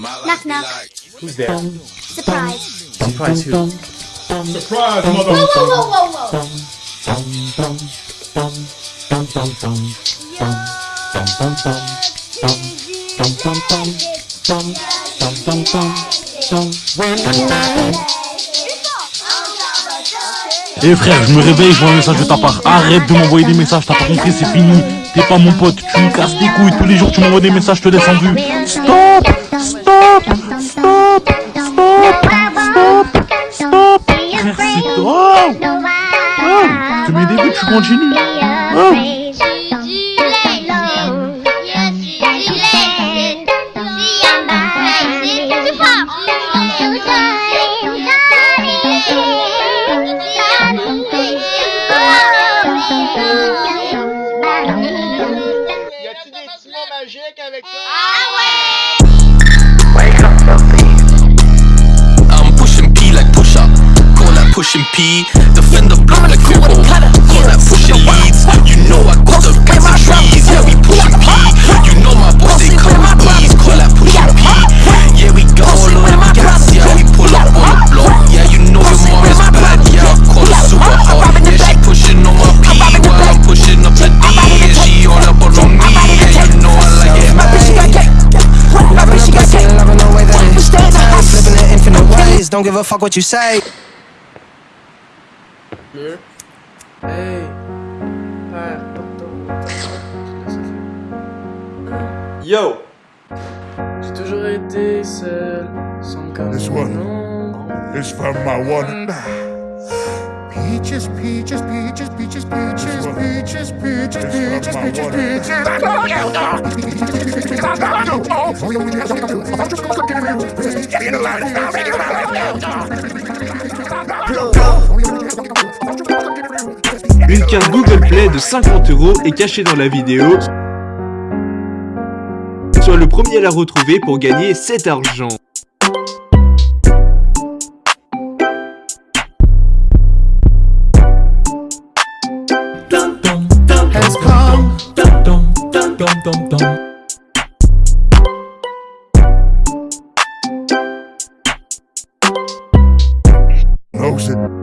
Knock knock. Who's there? Surprise. Surprise who? Surprise, Whoa, mother. whoa, whoa, whoa, whoa. Eh frère, je me réveille, je vois un message de ta part. Arrête de m'envoyer des messages, t'as pas compris, c'est fini. T'es pas mon pote, tu me casses les couilles. Tous les jours, tu m'envoies des messages, je te laisse en vue. Stop mots magiques avec toi? I'm pushing P like push up. Call that pushing P. Defend the block like Kubo. Call that pushing leads. You know I got the fancy trees. Yeah, we pushing P. You know my boys, they come with ease. Call that pushing P. Yeah, we go all on the gas. Yeah, we pull up on the block. Yeah, you know your mom is bad. Yeah, I call her super hard. Yeah, she pushing on my P. While I'm pushing up the D. Yeah, she all up on me. Yeah, you know I like it. Flipping it infinite ways, don't give a fuck what you say. Hey. Ah, Yo J'ai toujours été seul, sans This one. canon. It's from my one. Peaches, peaches, peaches, peaches, peaches, peaches, peaches, peaches, my peaches, water. Une sticker Google Play de 50 euros est caché dans la vidéo, sois le premier à la retrouver pour gagner cet argent. Oh,